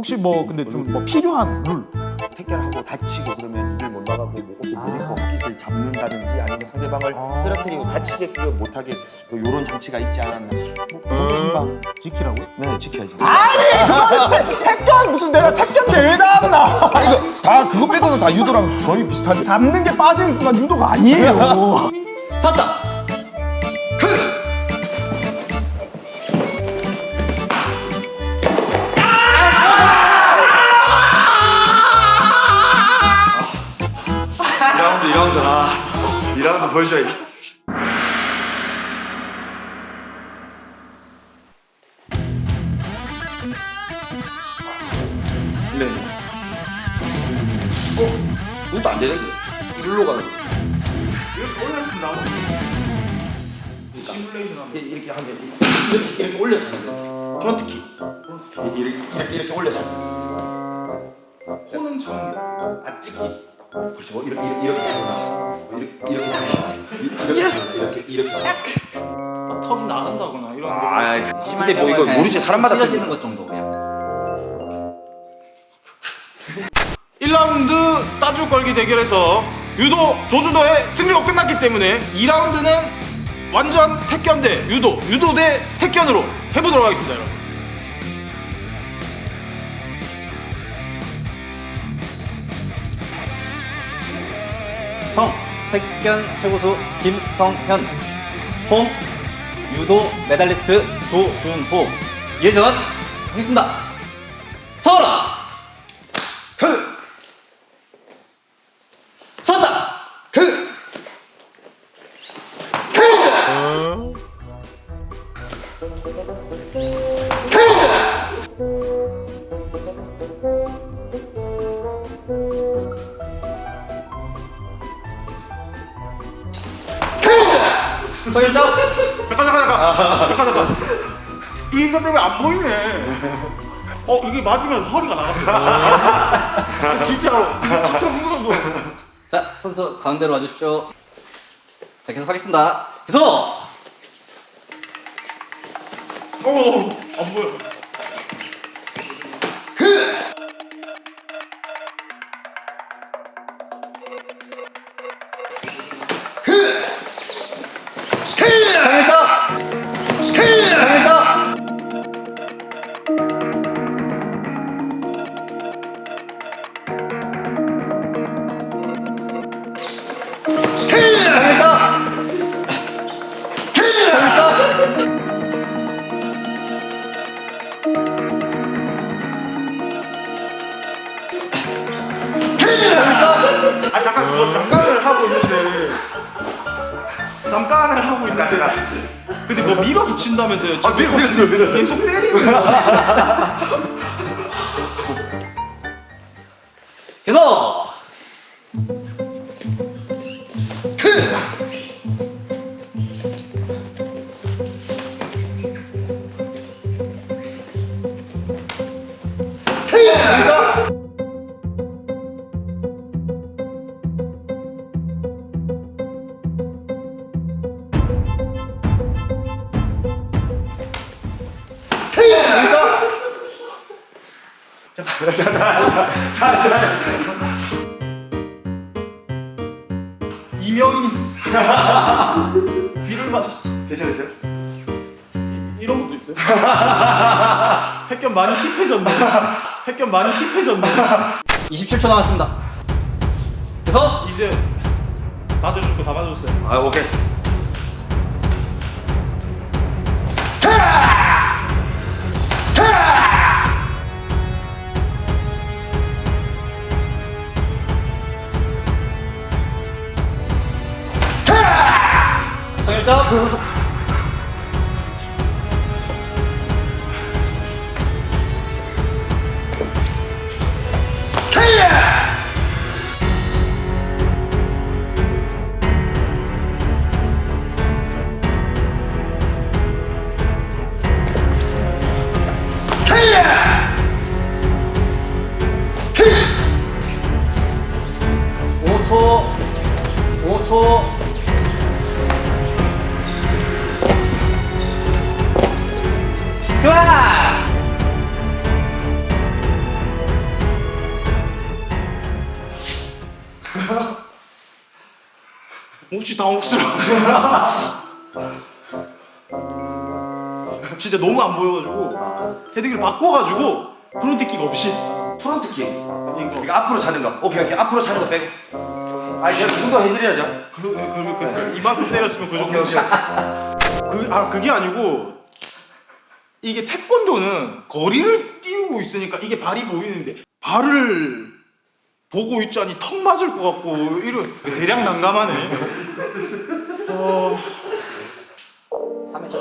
혹시 뭐 근데 좀 뭐 필요한 룰 택견 하고 다치고 그러면 이를 못 나가고 뭐 옷을 못 입고 깃을 잡는다든지 아니면 상대방을 아. 쓰러뜨리고 다치게끔 못하게 뭐 요런 장치가 있지 않았나. 뭐 그런 선방 지키라고요? 네 지켜야지 아니 그건 택견 무슨 내가 택견 대회 나왔나 이거 다 그거 빼고는 다 유도랑 거의 비슷한데 잡는 게 빠지는 순간 유도가 아니에요. 섰다. 2라운드 보여줘야겠다. 네. 어? 이것도 안 되는데. 이리로 가는 거. 이렇게. 그러니까 이렇게 하면 이렇게, 이렇게 올렸잖아요. 프론트 킥. 이렇게, 이렇게, 이렇게 올렸잖아요. 코는 저는 안 찍기. 그렇죠. 뭐 이렇게 이렇게 이렇게 잡거나 이렇게 이렇게 이렇게 이렇게 이렇게 잡거나. 턱이 나간다거나 이런 거. 아, 근데 뭐 이거 모르지 사람마다 찢어지는 것 정도 그냥. 1라운드 따주 걸기 대결에서 유도 조준호의 승리로 끝났기 때문에 2라운드는 완전 택견 대 유도, 유도 대 택견으로 해보도록 하겠습니다, 여러분. 성 택견 최고수 김성현. 홈 유도 메달리스트 조준호. 예전 하겠습니다. 서라 그! 섰다! 그. 정일정 잠깐, 잠깐, 잠깐. 잠깐, 잠깐. 이거 때문에 안 보이네. 어, 이게 맞으면 허리가 나갔어. 진짜로. 진짜 무서워. 자 선수 가운데로 와주십시오 자 계속 하겠습니다 계속 어, 안 보여. 잠깐을 하고 있는데. 근데 뭐 밀어서 친다면서요? 아, 밀어, 밀었어, 밀었어. 계속 때리는 이명인. 귀를 맞았어. 괜찮으세요? 이 런 것도 있어요? 택견 많이 힙해졌네. 택견 많이 힙해졌네. 27초 남았습니다 계속 이제 맞아줄 거다 맞아줬어요. 아, 오케이. 정 일정 오초 5초 몹시 당혹스러워. 진짜 너무 안 보여가지고 헤드기를 바꿔가지고 프론트킥 없이 프론트킥. 이거 앞으로 차는 거. 오케이 오케이 앞으로 차는 거 빼고. 아 제가 그 정도 해드려야죠. 그, 그, 그, 이만큼 때렸으면 그 정도지. 그, 아 그게 아니고 이게 태권도는 거리를 띄우고 있으니까 이게 발이 보이는데 발을 보고 있자니 턱 맞을 것 같고 이런 대량 난감하네. 어, 3회전.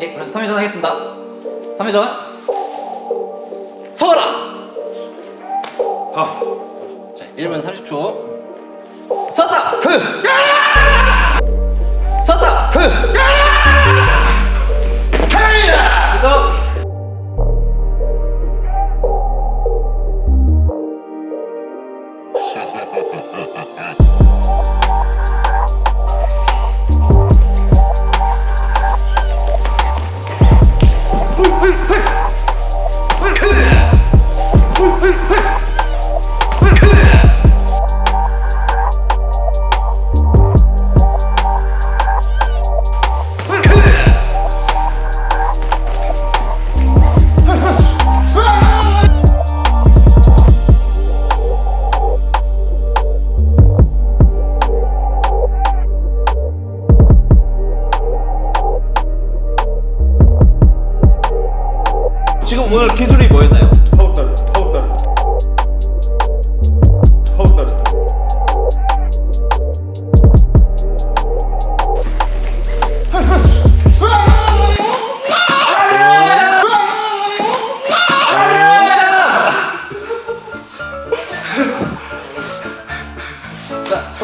예, 그럼 3회전 하겠습니다. 3회전. 서라! 자, 1분 30초. 섰다! 섰다! 그죠?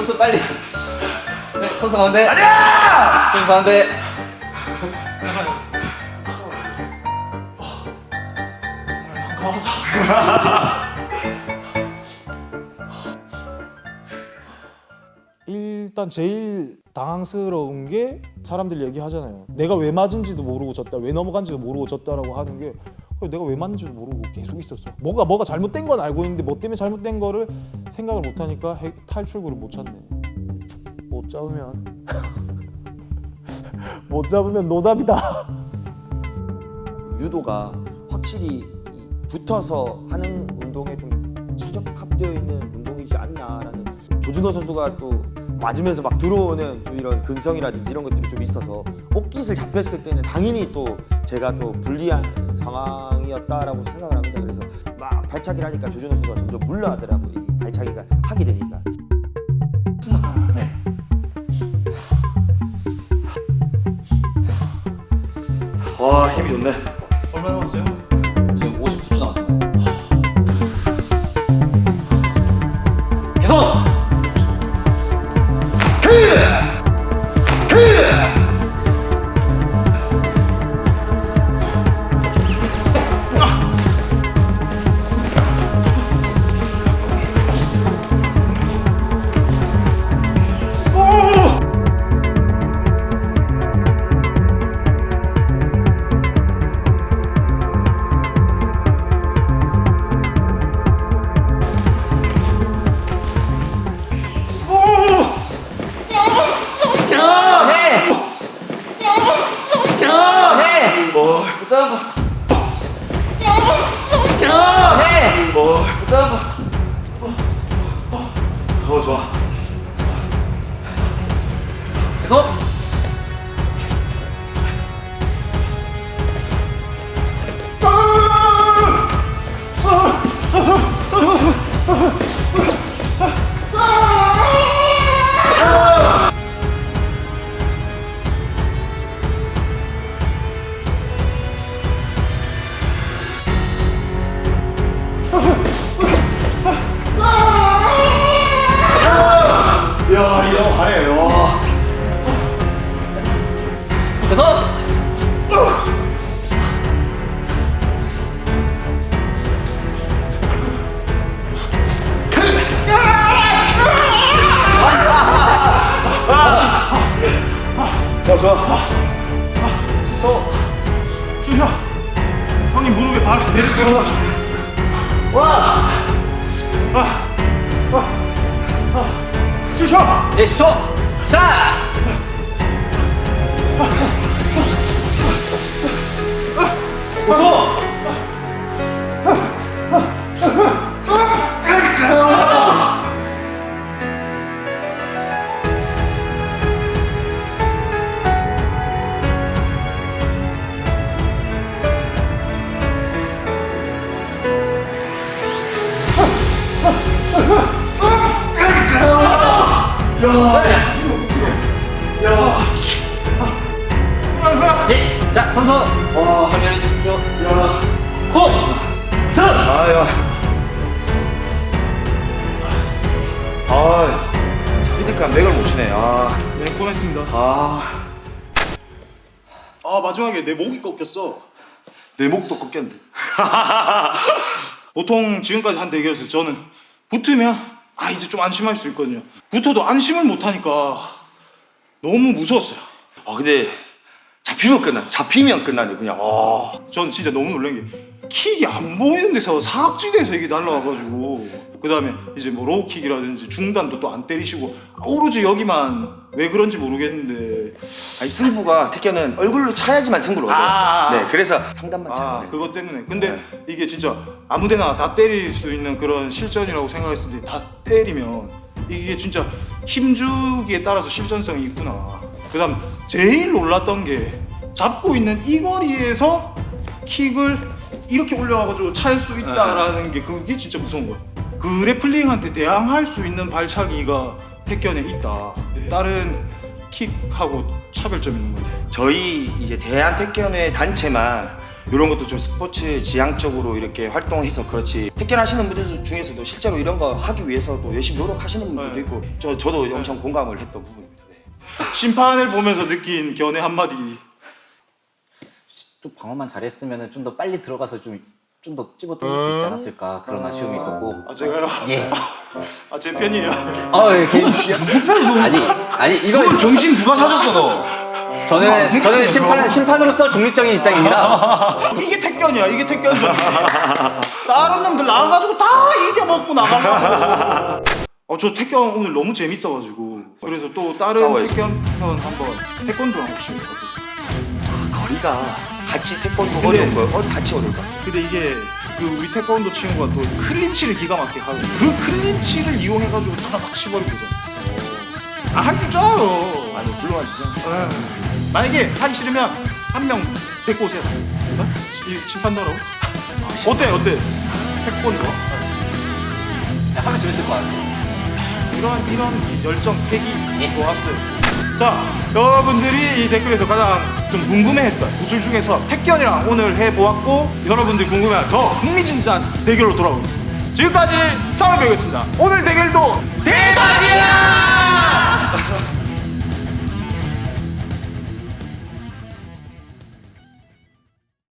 선수 빨리. 네, 선수 가운데. 아니야! 선수 가운데. 일단 제일 당황스러운 게 사람들이 얘기하잖아요. 내가 왜 맞은지도 모르고 졌다, 왜 넘어간지도 모르고 졌다라고 하는 게 내가 왜 맞는지도 모르고 계속 있었어. 뭐가 뭐가 잘못된 건 알고 있는데 뭐 때문에 잘못된 거를 생각을 못 하니까 해- 탈출구를 못 찾네. 못 잡으면 못 잡으면 노답이다. 유도가 확실히 이 붙어서 하는 운동에 좀 최적화되어 있는 운동이지 않냐라는 조준호 선수가 또 맞으면서 막 들어오는 또 이런 근성이라든지 이런 것들이 좀 있어서 옷깃을 잡혔을 때는 당연히 또 제가 또 불리한 상황이었다라고 생각을 합니다. 그래서 막 발차기를 하니까 조준호 선수가 점점 물러가더라고요. 이 발차기가 하게 되니까. 와 힘이 좋네. 얼마 남았어요? 와. 아. 아. 아. 10초! 네, 10초! 자! 오 네, 고맙습니다. 아, 아, 마지막에 내 목이 꺾였어. 내 목도 꺾였는데. 보통 지금까지 한 대결에서 저는 붙으면 아 이제 좀 안심할 수 있거든요. 붙어도 안심을 못 하니까 너무 무서웠어요. 아, 근데 잡히면 끝나. 잡히면 끝나네 그냥. 아, 저는 진짜 너무 놀란 게 킥이 안 보이는 데서 사각지대에서 이게 날라와가지고 그 다음에 이제 뭐 low kick이라든지 중단도 또 안 때리시고 오로지 여기만 왜 그런지 모르겠는데 아니 승부가 태견은 얼굴로 차야지만 승부를 얻어. 아. 네, 그래서 상담만 아 차면 돼. 그것 때문에 근데 이게 진짜 아무데나 다 때릴 수 있는 그런 실전이라고 생각했을 때 다 때리면 이게 진짜 힘주기에 따라서 실전성이 있구나 그 다음 제일 놀랐던 게 잡고 있는 이 거리에서 킥을 이렇게 올려가지고 찰 수 있다라는 게 그게 진짜 무서운 거야 그 래플링한테 대항할 수 있는 발차기가 택견에 있다 다른 킥하고 차별점이 있는 거지 저희 이제 대한 태견의 단체만 이런 것도 좀 스포츠 지향적으로 이렇게 활동해서 그렇지 태견 하시는 분들 중에서도 실제로 이런 거 하기 위해서도 열심히 노력하시는 분들도 네. 있고 저 저도 엄청 공감을 했던 부분입니다. 네. 심판을 보면서 느낀 견해 한마디 좀 방어만 잘했으면 좀 더 빨리 들어가서 좀 좀더 던질 수 있지 않았을까 그런 아쉬움이 있었고 아 제가요? 예. 아 제 편이에요 아, 예, 괜히 아니, 아니 이거 정신 누가 사줬어 너? 저는 저는 심판 심판으로서 중립적인 입장입니다. 이게 택견이야 이게 택견전이야 다른 놈들 나와가지고 다 이겨먹고 나가려고 어저 택견 오늘 너무 재밌어가지고 그래서 또 다른 싸워야지. 택견 편 한번 태권도랑 혹시 어떠세요? 아, 거리가 같이 태권도 근데- 어려운 거요? 어, 같이 어려울 것 같아. 근데 이게 그 우리 태권도 친구가 또 클린치를 기가 막히게 하거든요 그 클린치를 이용해가지고 하나 막 치버리거든 아할 수 있잖아요 아니 불러와 주세요. 에이, 만약에 하기 싫으면 한 명 데리고 오세요. 어? 이 심판더라고. 어때 어때? 태권도 하면 재밌을 것 같아요. 이런 이런 열정 패기 예. 좋았어요. 자 여러분들이 이 댓글에서 가장 좀 궁금해했던 구슬 중에서 택견이랑 오늘 해보았고 여러분들 궁금해한 더 흥미진진한 대결로 돌아오겠습니다. 지금까지 싸움배우였습니다. 오늘 대결도 대박이야!